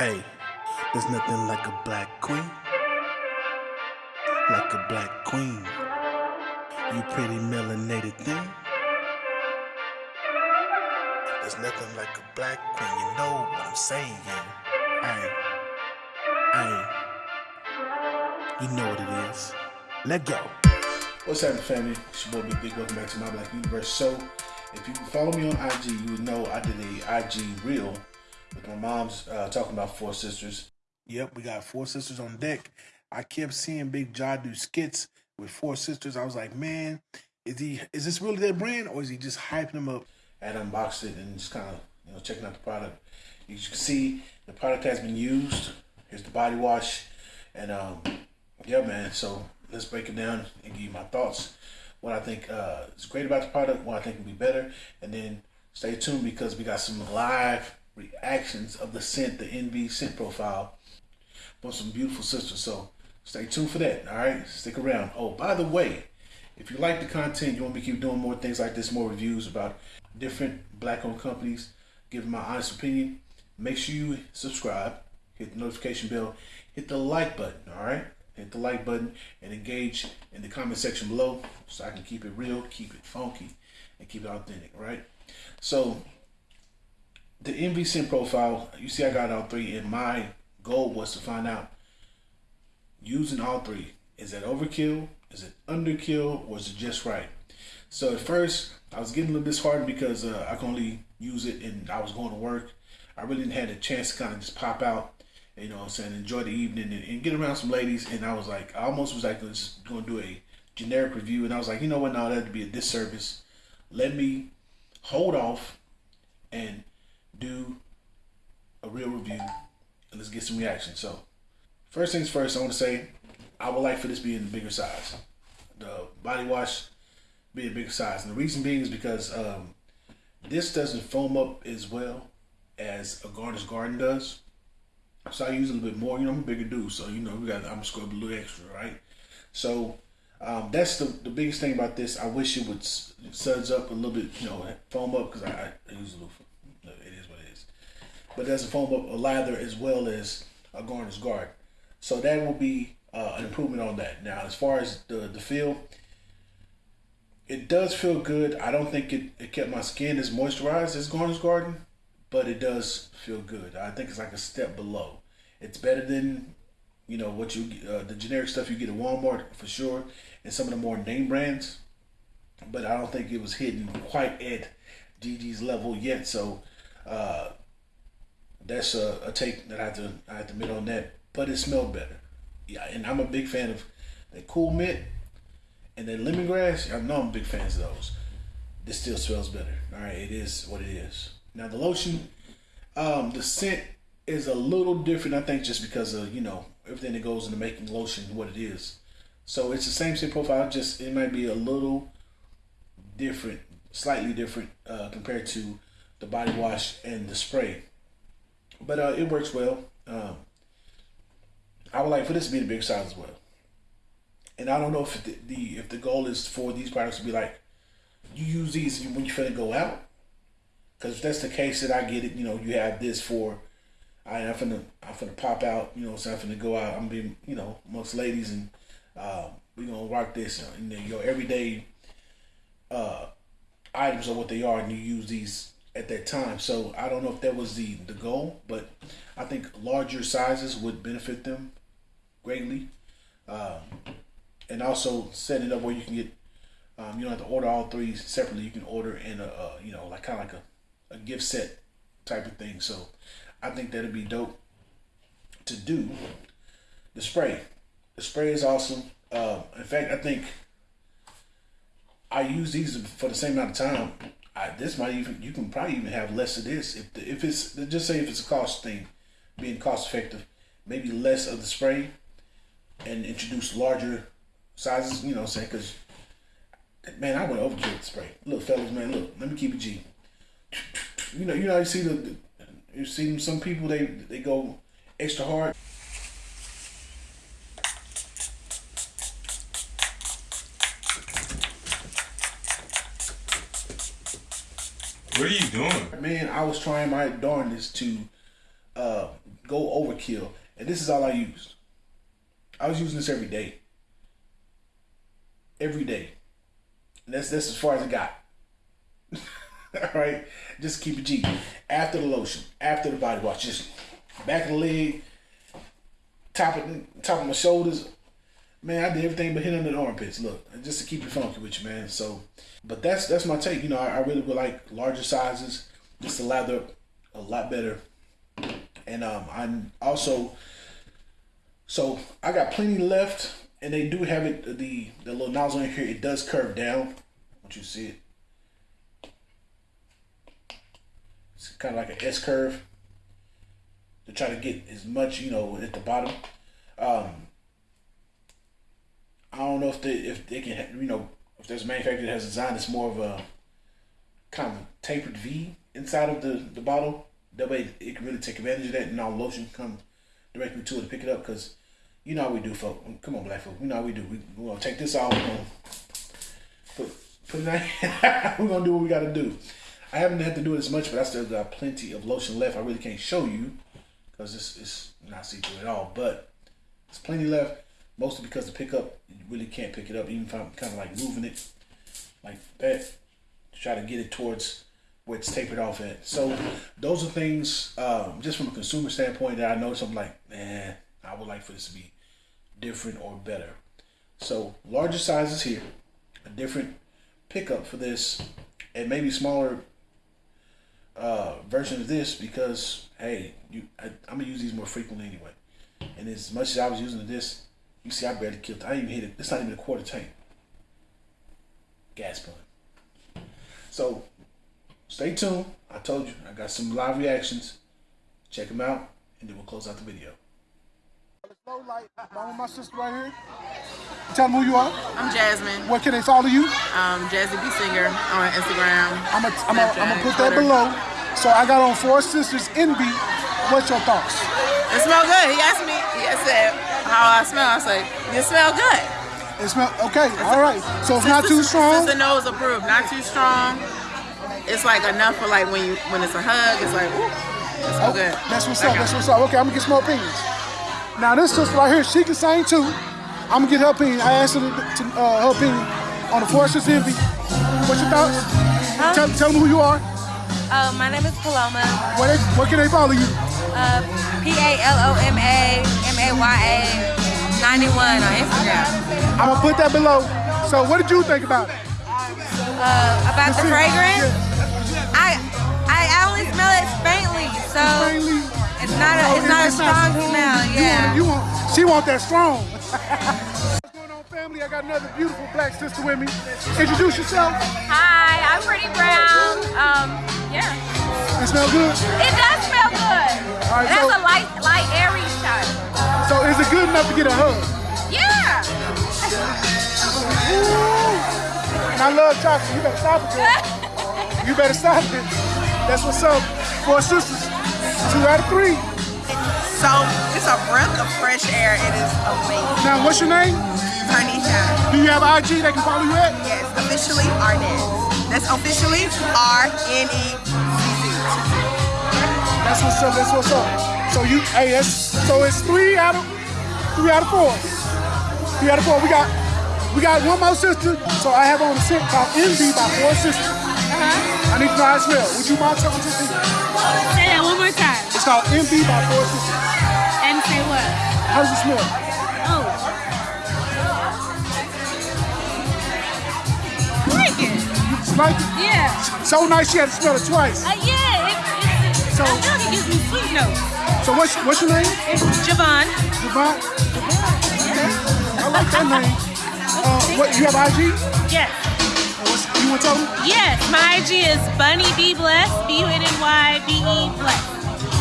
Hey, there's nothing like a black queen. Like a black queen. You pretty melanated thing. There's nothing like a black queen. You know what I'm saying. Hey, hey. You know what it is. Let go. What's happening, family? It's your boy Big Big. Welcome back to my Black Universe. So, if you follow me on IG, you would know I did a IG reel my mom's uh, talking about Four Sisters. Yep, we got Four Sisters on deck. I kept seeing Big John do skits with Four Sisters. I was like, man, is he is this really their brand or is he just hyping them up? And unboxed it and just kind of you know checking out the product. You can see the product has been used. Here's the body wash, and um, yeah, man. So let's break it down and give you my thoughts. What I think uh, is great about the product, what I think can be better, and then stay tuned because we got some live reactions of the scent, the Envy scent profile from some beautiful sisters. So stay tuned for that. All right, stick around. Oh, by the way, if you like the content, you want me to keep doing more things like this, more reviews about different black-owned companies, giving my honest opinion. Make sure you subscribe, hit the notification bell, hit the like button. All right hit the like button and engage in the comment section below so I can keep it real, keep it funky, and keep it authentic, right? So the Envy profile, you see I got all three and my goal was to find out using all three. Is that overkill? Is it underkill? Or is it just right? So at first I was getting a little disheartened because uh, I can only use it and I was going to work. I really didn't have a chance to kind of just pop out you know what I'm saying, enjoy the evening and, and, get around some ladies. And I was like, I almost was like, just going to do a generic review. And I was like, you know what, no, that'd be a disservice. Let me hold off and do a real review and let's get some reaction. So, first things first, I want to say I would like for this to be in the bigger size. The body wash be a bigger size. And the reason being is because um, this doesn't foam up as well as a Garnish Garden does. So I use a little bit more. You know, I'm a bigger dude, so you know we got. I'm scrub a little extra, right? So um, that's the the biggest thing about this. I wish it would suds up a little bit, you know, foam up because I, I, use a little. It is what it is, but doesn't foam up a lather as well as a Garnish guard. So that will be uh, an improvement on that. Now, as far as the the feel, it does feel good. I don't think it, it kept my skin as moisturized as Garnish Garden, but it does feel good. I think it's like a step below. It's better than you know what you uh, the generic stuff you get at Walmart for sure, and some of the more name brands. But I don't think it was hitting quite at Gigi's level yet. So uh, that's a, a, take that I have to I have to admit on that. But it smelled better. Yeah, and I'm a big fan of that cool mint and that lemongrass. I know I'm big fans of those. This still smells better. All right, it is what it is. Now the lotion, um, the scent is a little different. I think just because of you know everything that goes into making lotion, what it is. So it's the same scent profile, just it might be a little different, slightly different uh, compared to the body wash and the spray. But uh, it works well. Um, I would like for this to be the big size as well. And I don't know if the, the if the goal is for these products to be like you use these when you're finna go out because if that's the case, that I get it. You know, you have this for. I, I'm finna, I'm finna pop out. You know, so I'm finna go out. I'm being, you know, amongst ladies, and uh, we gonna rock this. And then your everyday uh, items are what they are, and you use these at that time. So I don't know if that was the the goal, but I think larger sizes would benefit them greatly, um, and also setting it up where you can get. Um, you don't have to order all three separately. You can order in a, uh, you know, like kind of like a a gift set type of thing. So I think that'd be dope to do. The spray, the spray is awesome. Uh, in fact, I think I use these for the same amount of time. I, this might even you can probably even have less of this if the, if it's just say if it's a cost thing, being cost effective, maybe less of the spray, and introduce larger sizes. You know, what I'm saying because man, I went overkill with the spray. Look, fellas, man, look, let me keep it G you know, you know, you see the, you see some people they they go extra hard. I was trying my darndest to uh, go overkill. And this is all I used. I was using this every day. Every day. And that's that's as far as it got. all right, just keep it G. After the lotion, after the body wash, just back of the leg, top of top of my shoulders. Man, I did everything but hit under the armpits. Look, just to keep it funky with you, man. So, but that's that's my take. You know, I, I really would like larger sizes, just to lather a lot better. And um, I'm also so I got plenty left, and they do have it. The the little nozzle in here, it does curve down. Once you see it, it's kind of like an S curve to try to get as much, you know, at the bottom. Um, I don't know if they if they can, you know, if there's a manufacturer that has designed this more of a kind of tapered V inside of the the bottle. That way, it can really take advantage of that, and all lotion come directly to it to pick it up. Cause you know how we do, folk. Come on, black folk. You know how we do. We we gonna take this off. We're gonna put put it we're gonna do what we gotta do. I haven't had to do it as much, but I still got plenty of lotion left. I really can't show you because it's, it's not see through at all. But it's plenty left, mostly because the pickup, you really can't pick it up, even if I'm kind of like moving it like that to try to get it towards it's tapered off at. So those are things, um, just from a consumer standpoint, that I know something like, man, I would like for this to be different or better. So larger sizes here, a different pickup for this, and maybe smaller uh, version of this because hey, you I, am gonna use these more frequently anyway. And as much as I was using this, you see, I barely killed. I didn't even hit it. It's not even a quarter tank. Gas pump. So stay tuned. I told you I got some live reactions. Check them out, and then we'll close out the video. Low light. I'm my sister right here. Tell them who you are. I'm Jasmine. What can they follow you? Um, Jazzy B Singer on Instagram. I'm gonna I'm I'm gonna put that below. So I got on Four Sisters Envy. What's your thoughts? It smell good. He asked me. He said how I smell. I said you smell good. It smell okay. All right. So it's not too strong. The nose approved. Not too strong. It's like enough for like when you when it's a hug. It's like ooh, it's so oh, good. That's what's up. That's what's up. Okay, I'm gonna get some more opinions. Now this sister right here, she can sing too. I'm gonna get her opinion. I asked her to, uh, her opinion on the Four Sisters Envy. What's your thoughts? Huh? Tell, tell them who you are. Uh, my name is Paloma. Where, they, where can they follow you? Uh, P-A-L-O-M-A, M-A-Y-A, 91 on Instagram. I'm gonna put that below. So what did you think about it? Uh, about the, the fragrance? Yeah. So faintly. it's not a, it's not a strong strong. smell. Yeah. You want, you want, she want that strong. What's going on, family? I got another beautiful black sister with me. Introduce yourself. Hi, I'm Pretty Brown. Um, yeah. It smell good? It does smell good. All right, it so, has a light, light, airy touch. So is it good enough to get a hug? Yeah. and I love chocolate. You better stop it, girl. you better stop it. That's what's up. Four sisters. Two out of three. So it's a breath of fresh air. It is amazing. Now, what's your name? Tarnisha. Do you have IG they can follow you at? Yes, officially Arnett. That's officially R-N-E-Z-Z. That's what's up, that's what's up. So you, hey, that's, so it's three out of, three out of four. Three out of four. We got, we got one more sister, so I have on a scent called Envy by Four Sisters. Uh-huh. I need to know how it smells. Would you mind telling me something? Say that one more time. It's called Envy by Four Sisters. And say what? How does it smell? Oh. like it? You like it? Yeah. So nice she had to smell it twice. Uh, yeah, it, it, it, so, I feel like it gives me sweet notes. So what's, what's your name? It's Javon. Javon? Okay. I like that name. Uh, what, you have IG? Yes. What's, you want to tell them? Yes, my IG is Bunny B Bless, B-U-N-N-Y-B-E Bless.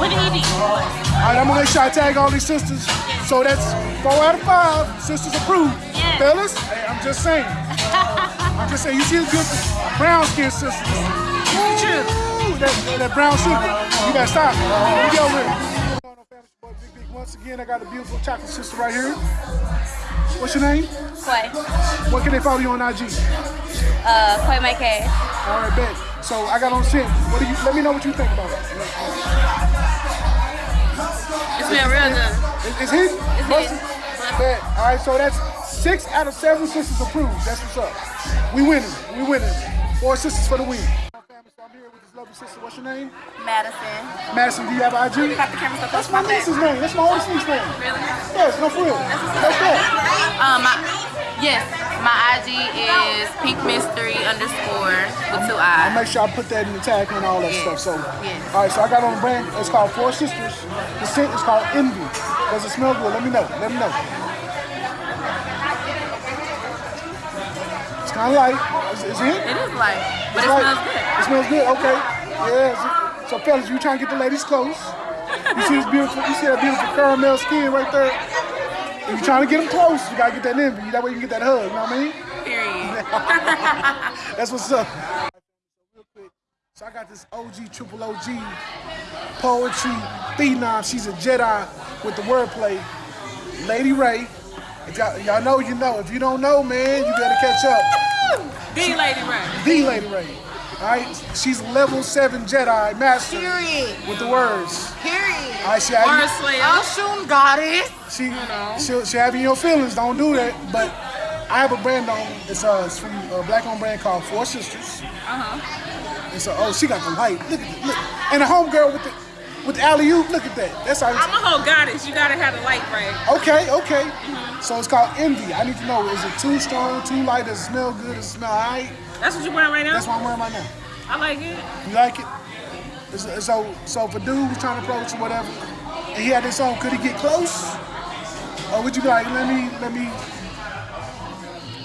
With an E-D. All right, I'm to make sure I tag all these sisters. Yes. So that's four out of five. Sisters approved. Yes. Fellas, hey, I'm just saying. I'm just saying, you see the good brown skin sisters. True. That, that brown sugar. You gotta stop. Get over it. Once again, I got a beautiful chocolate sister right here. What's your name? Quay. What can they follow you on IG? Uh, Quay My K. All right, bet. So I got on scent. What do you? Let me know what you think about it. It smells real good. It's, it's hidden? It's Busted? hidden. Bet. All right, so that's six out of seven sisters approved. That's what's up. We winning. We winning. Four sisters for the win. I'm here with this lovely sister. What's your name? Madison. Madison, do you have IG? Got the camera so That's my niece's name. That's my oldest niece's name. Really? Yes, no for real. That's that. Um, my, yes, my IG is Pink Mystery underscore with two I'll make sure I put that in the tag and all that Yes. stuff. So, Yes. all right. So I got on the brand. It's called Four Sisters. The scent is called Envy. Does it smell good? Let me know. Let me know. Kind of light. Is, is it? It is light, but It's it light. smells good. It smells good. Okay. Yeah. So, so fellas, you trying to get the ladies close? You see this beautiful? You see that beautiful caramel skin right there? If you're trying to get them close, you gotta get that envy. That way you can get that hug. You know what I mean? Period. That's what's up. So I got this OG, triple OG, poetry, phenom. She's a Jedi with the wordplay. Lady Ray. Y'all know, you know. If you don't know, man, you better catch up. The Lady Ray. The Lady Ray. All right, she's level seven Jedi master Period. with the words. Period. All right, she Word have Slayer. Oshun goddess. you, she, she'll, she'll have you in your feelings. Don't do that. But I have a brand on. It's, uh, it's from a black-owned brand called Four Sisters. Uh-huh. And so, oh, she got the light. Look at look. And the homegirl with the with the alley oop. Look at that. That's how. I'm a whole goddess. You gotta have the light right. Okay, okay. Mm-hmm. So it's called envy. I need to know: is it too strong, too light? Does it smell good? Does it smell alright? That's what you're wearing right now? That's what I'm wearing right now. I like it. You like it? So, so if a dude was trying to approach or whatever, and he had this on, could he get close? Or would you be like, let me, let me?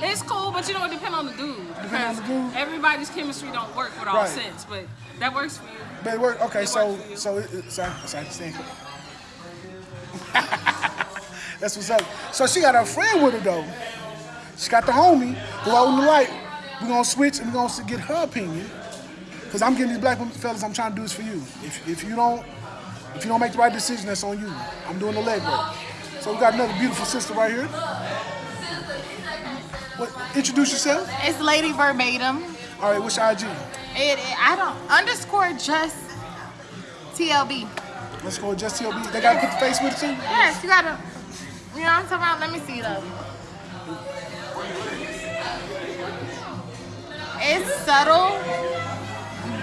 It's cool, but you know it depends on the dude. Depend on the dude? Everybody's chemistry don't work with all Right. sense, but that works for you. But it work. Okay, It so, works so, it, it, so, so I understand. That's what's up. So she got her friend with her though. She got the homie who holding the light. We're gonna switch and we're gonna get her opinion. Cause I'm getting these black women fellas, I'm trying to do this for you. If, if you don't if you don't make the right decision, that's on you. I'm doing the legwork. So we got another beautiful sister right here. What introduce yourself? It's Lady Verbatim. All right, what's your IG? It, it I don't underscore just TLB. Let's go just TLB. They gotta put the face with it too? Yes, you gotta. You know what I'm talking about? Let me see though. It's subtle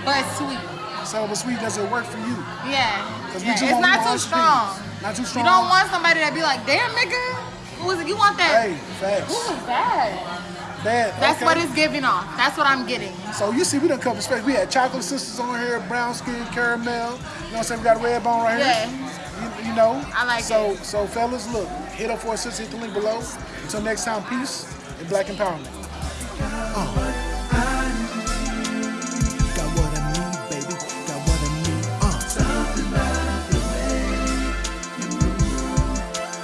but sweet. So but sweet, does it work for you? Yeah. yeah. It's not too strong. Not too strong. You don't want somebody that be like, damn nigga, who is it? You want that? Hey, facts. Who is that? Bad. That's okay. what it's giving off. That's what I'm getting. So you see, we done covered space. We had chocolate sisters on here, brown skin, caramel. You know what I'm saying? We got a red bone right Yeah. here. You, you know. I like so, it. So fellas, look, hit up for a sister. Hit the link below. Until next time, peace and black empowerment.